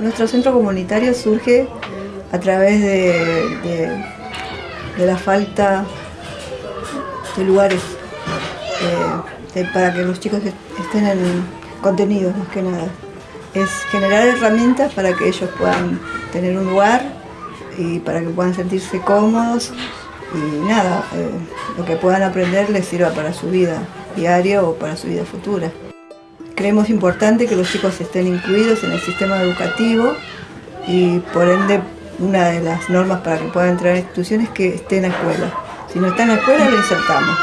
nuestro centro comunitario surge a través de, la falta de lugares eh, para que los chicos estén en contenidos más que nada. Es generar herramientas para que ellos puedan tener un lugar y para que puedan sentirse cómodos y nada, eh, lo que puedan aprender les sirva para su vida diaria o para su vida futura. Creemos importante que los chicos estén incluidos en el sistema educativo y por ende una de las normas para que puedan entrar a instituciones es que esté en la escuela. Si no está en la escuela lo insertamos,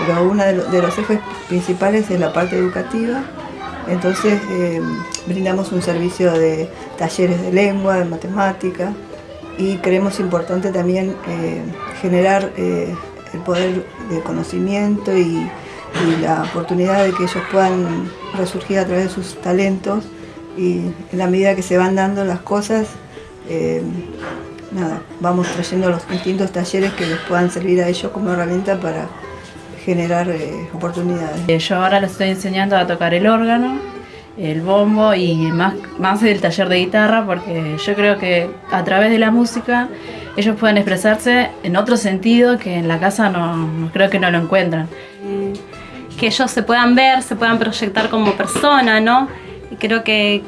pero uno de, los ejes principales es la parte educativa, entonces eh, brindamos un servicio de talleres de lengua, de matemática y creemos importante también eh, generar eh, el poder de conocimiento y y la oportunidad de que ellos puedan resurgir a través de sus talentos y en la medida que se van dando las cosas, eh, nada, vamos trayendo los distintos talleres que les puedan servir a ellos como herramienta para generar eh, oportunidades. Eh, yo ahora les estoy enseñando a tocar el órgano, el bombo y más, más el taller de guitarra porque yo creo que a través de la música ellos pueden expresarse en otro sentido que en la casa no creo que no lo encuentran que ellos se puedan ver, se puedan proyectar como persona, ¿no? Y creo que,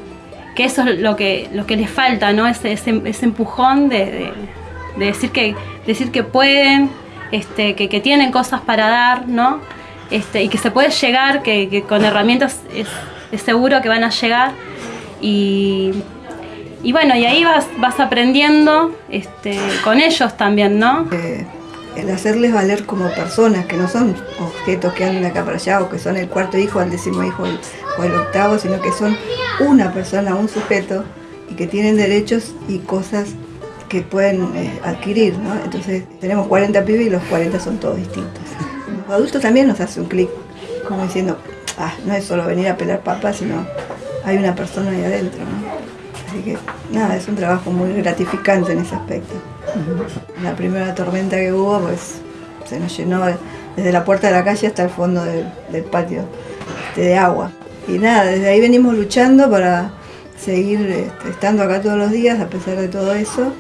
eso es lo que, lo que les falta, ¿no? Ese, ese, empujón de, decir, que, decir que pueden, este, que, tienen cosas para dar, ¿no? Este, y que se puede llegar, que, con herramientas es, seguro que van a llegar. Y, bueno, y ahí vas, vas aprendiendo este, con ellos también, ¿no? Eh, el hacerles valer como personas, que no son objetos que andan acá para allá o que son el cuarto hijo, el décimo hijo o el octavo, sino que son una persona, un sujeto y que tienen derechos y cosas que pueden eh, adquirir, ¿no? Entonces tenemos 40 pibes y los 40 son todos distintos. Los adultos también nos hace un clic, como diciendo, ah, no es solo venir a pelar papas, sino hay una persona ahí adentro. Así que nada, es un trabajo muy gratificante en ese aspecto. La primera tormenta que hubo, pues se nos llenó desde la puerta de la calle hasta el fondo del, patio este, de agua. Y nada, desde ahí venimos luchando para seguir este, estando acá todos los días a pesar de todo eso.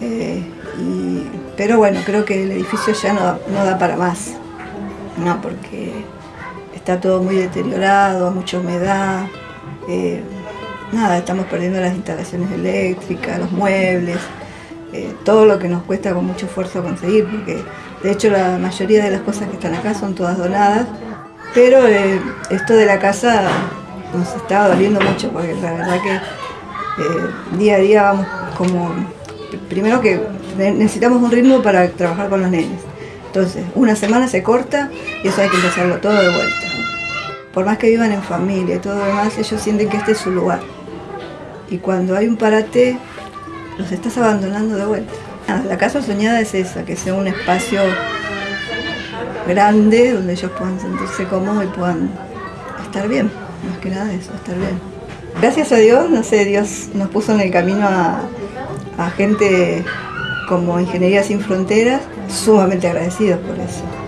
Eh, pero bueno, creo que el edificio ya no, da para más, no, porque está todo muy deteriorado, mucha humedad. Eh, nada, estamos perdiendo las instalaciones eléctricas, los muebles. Eh, todo lo que nos cuesta con mucho esfuerzo conseguir, porque de hecho la mayoría de las cosas que están acá son todas donadas, pero eh, esto de la casa nos está doliendo mucho, porque la verdad que eh, día a día vamos como, primero que necesitamos un ritmo para trabajar con los nenes, entonces una semana se corta y eso hay que empezarlo todo de vuelta. Por más que vivan en familia y todo lo demás, ellos sienten que este es su lugar. Y cuando hay un parate, los estás abandonando de vuelta. La casa soñada es esa, que sea un espacio grande donde ellos puedan sentirse cómodos y puedan estar bien, más que nada eso, estar bien. Gracias a Dios, no sé, Dios nos puso en el camino a, a gente como Ingeniería Sin Fronteras, sumamente agradecidos por eso.